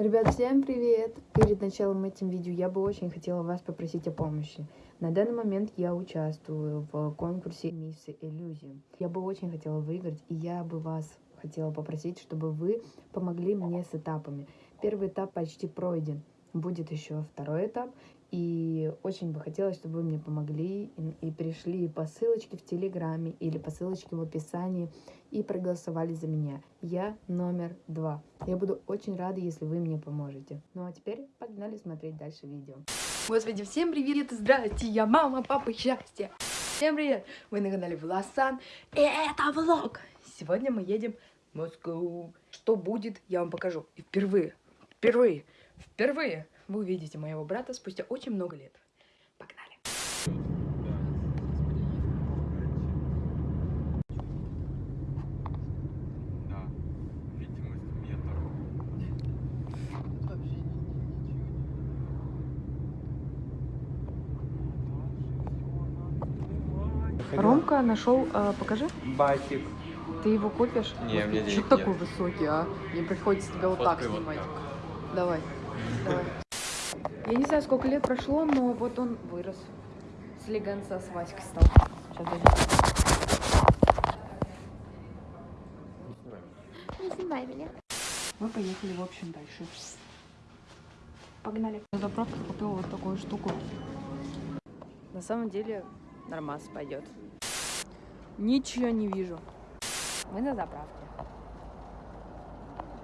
Ребят, всем привет! Перед началом этим видео я бы очень хотела вас попросить о помощи. На данный момент я участвую в конкурсе Миссы Иллюзии. Я бы очень хотела выиграть, и я бы вас хотела попросить, чтобы вы помогли мне с этапами. Первый этап почти пройден, будет еще второй этап, и очень бы хотелось, чтобы вы мне помогли и, и пришли по ссылочке в Телеграме или по ссылочке в описании и проголосовали за меня. Я номер два. Я буду очень рада, если вы мне поможете. Ну а теперь погнали смотреть дальше видео. Господи, всем привет, здрасте, я мама, папа, счастье. Всем привет, вы на канале Власан, и это влог. Сегодня мы едем в Москву. Что будет, я вам покажу. И впервые, впервые, впервые вы увидите моего брата спустя очень много лет. Погнали. Да, видимость метр. Ромка нашел, э, покажи. Батик. Ты его купишь? Не, мне денег Что нет. такой высокий, а? Мне приходится тебя вот так Фоткай вот снимать. так. Давай, давай. Я не знаю, сколько лет прошло, но вот он вырос. С легонца с Васькой стал. Сейчас Не снимай меня. Мы поехали, в общем, дальше. Погнали. На заправке купила вот такую штуку. На самом деле, нормас пойдет. Ничего не вижу. Мы на заправке.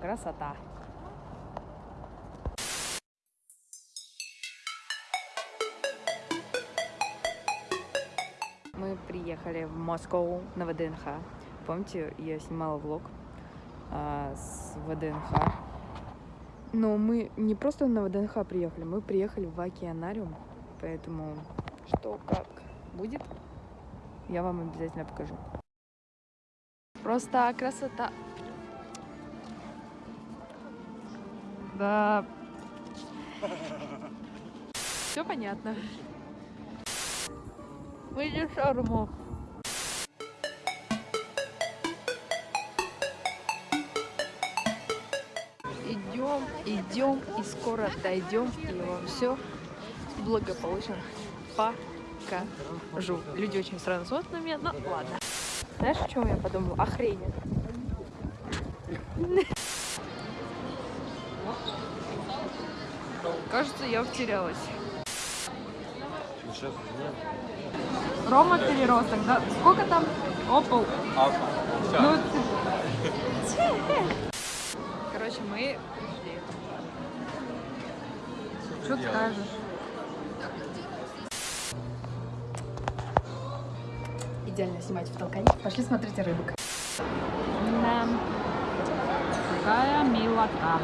Красота. Мы приехали в Москву на ВДНХ. Помните, я снимала влог а, с ВДНХ. Но мы не просто на ВДНХ приехали, мы приехали в океанариум. Поэтому что как будет, я вам обязательно покажу. Просто красота. Да. Все понятно. Идем шаурму. Идем, идем и скоро дойдем и вам все благополучно покажу. Люди очень странно смотрят на меня, но ладно. Знаешь, о чем я подумала? Охренеть. Кажется, я потерялась. Сейчас Рома переросток, да? Сколько там? Опол. Ну, ты- Короче, мы пришли. Что делаешь? скажешь? Идеально снимать в толкане. Пошли смотреть рыбок. Да. Какая милота.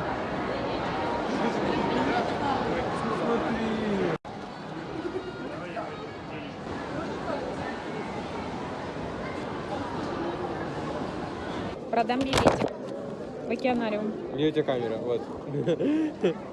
Продам билетик в океанариум. У тебя камера? Вот.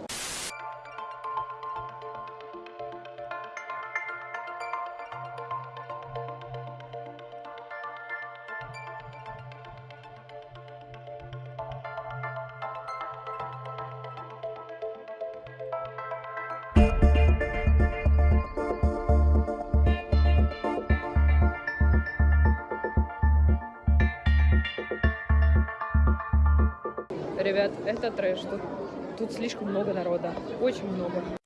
Ребят, это трэш. Тут, тут слишком много народа. Очень много.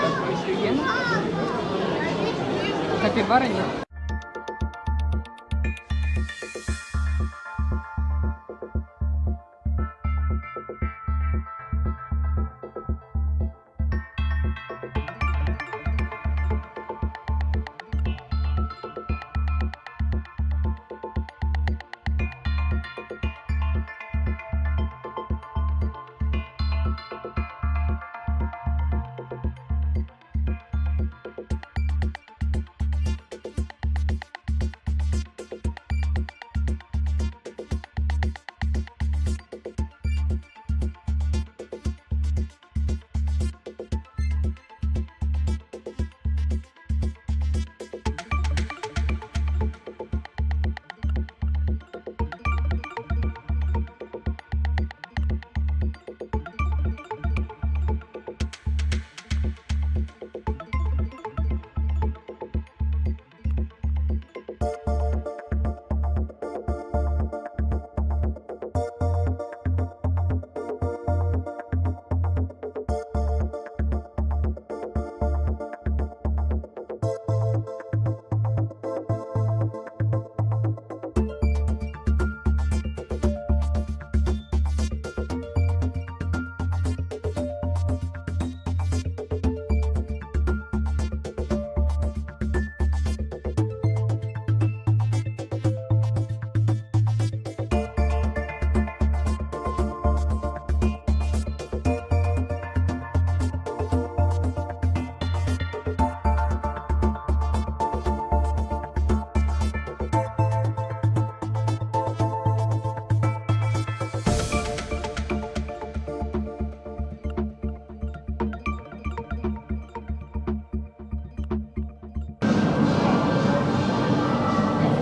Такой офигенно. Капибара нет.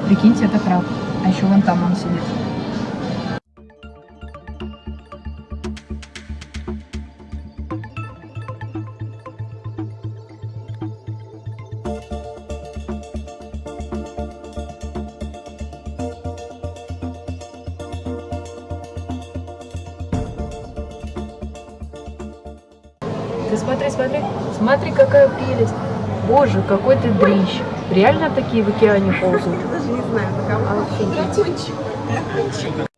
Прикиньте, это краб. А еще вон там он сидит. Смотри, смотри, смотри, какая прелесть. Боже, какой ты дрищ. Реально такие в океане ползают? Даже не знаю, на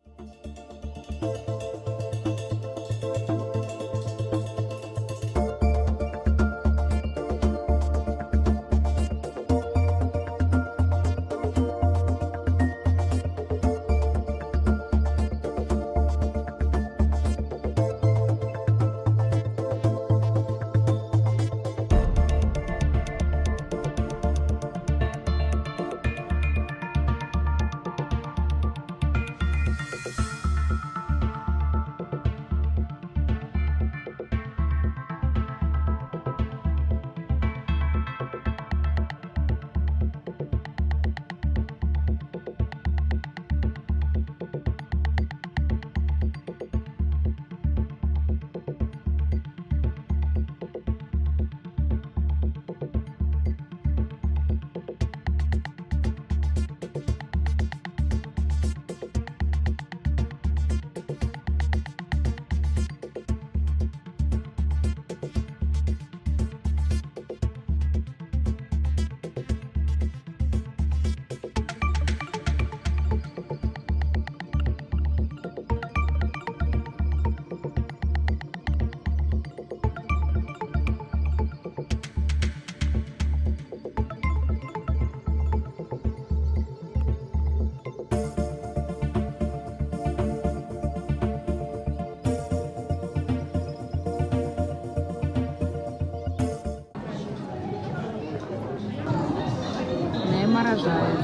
заморожает.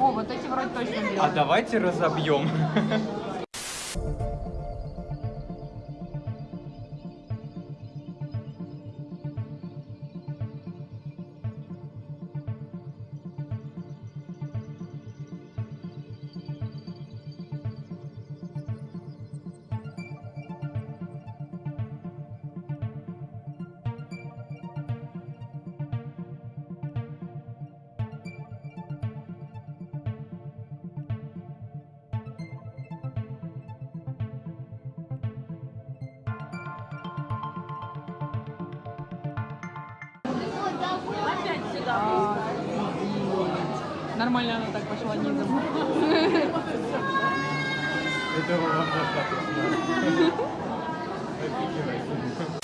О, вот эти вроде точно А белые. давайте разобьем. Нормально она так пошла низом. Этого вам достаточно.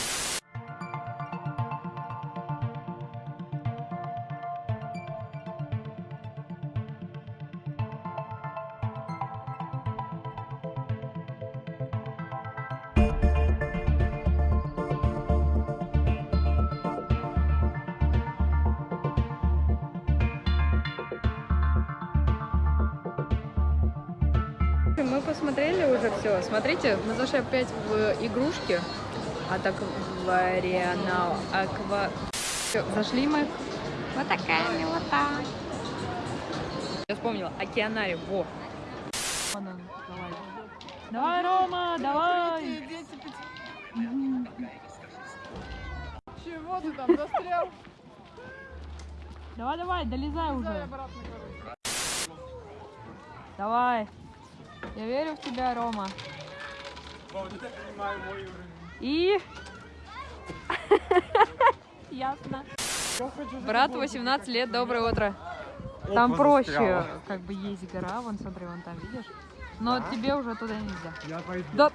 посмотрели уже все. Смотрите, мы зашли опять в игрушки. А так в Арианал Аква. Зашли мы. Вот такая милота. Я вспомнила. Океанариум. Во. Давай. Рома, давай. Чего ты там застрял? Давай, давай, долезай уже. обратно. Давай. Я верю в тебя, Рома. И... Ясно. Брат 18 лет, доброе утро. Там проще, как бы есть гора, вон смотри, вон там, видишь? Но Да? тебе уже туда нельзя. Я пойду. Да.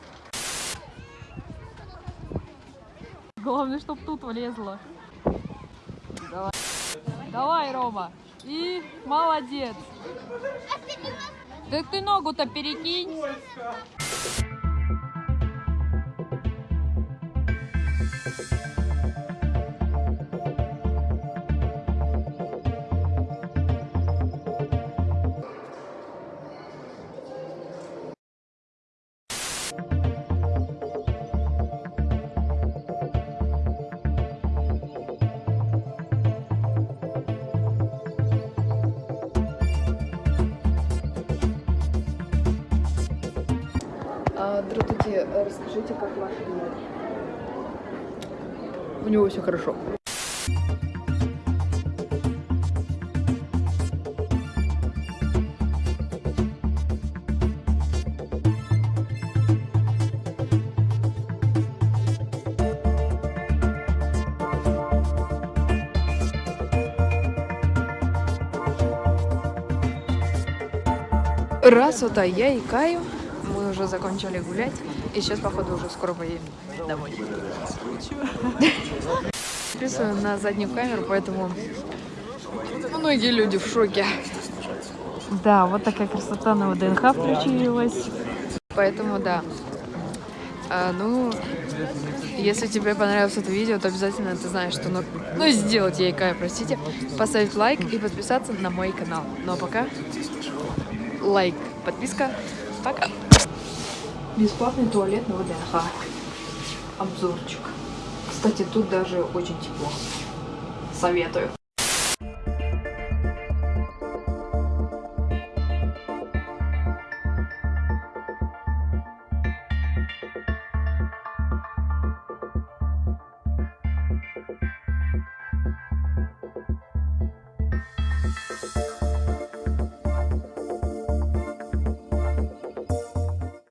Главное, чтоб тут влезло. Давай. Давай, Рома. И молодец. Так ты ногу-то перекинь. Здравствуйте, расскажите, как ваш? У него все хорошо. Раз вот а я и Каю, мы уже закончили гулять, и сейчас, походу, уже скоро поедем домой. Записываю на заднюю камеру, поэтому многие люди в шоке. Да, вот такая красота на ВДНХ включилась. Поэтому да. А, ну, если тебе понравилось это видео, то обязательно ты знаешь, что ну, ну сделать я и Кая, простите, поставить лайк и подписаться на мой канал. Ну а пока лайк, подписка, пока. Бесплатный туалет на ВДНХ. Обзорчик. Кстати, тут даже очень тепло. Советую.